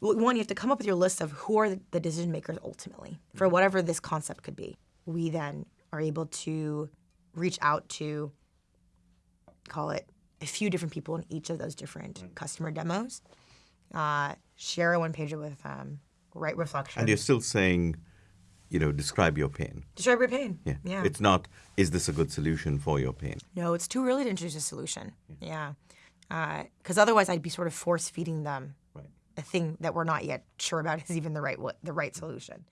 one, you have to come up with your list of who are the, decision makers ultimately for whatever this concept could be. We then are able to reach out to, call it, a few different people in each of those different customer demos. Uh, share a one pager with um, right reflection. And you're still saying, you know, describe your pain. Describe your pain. Yeah. Yeah. It's not, is this a good solution for your pain? No, it's too early to introduce a solution. Yeah. Because otherwise, I'd be sort of force feeding them. A thing that we're not yet sure about is even the right the right solution.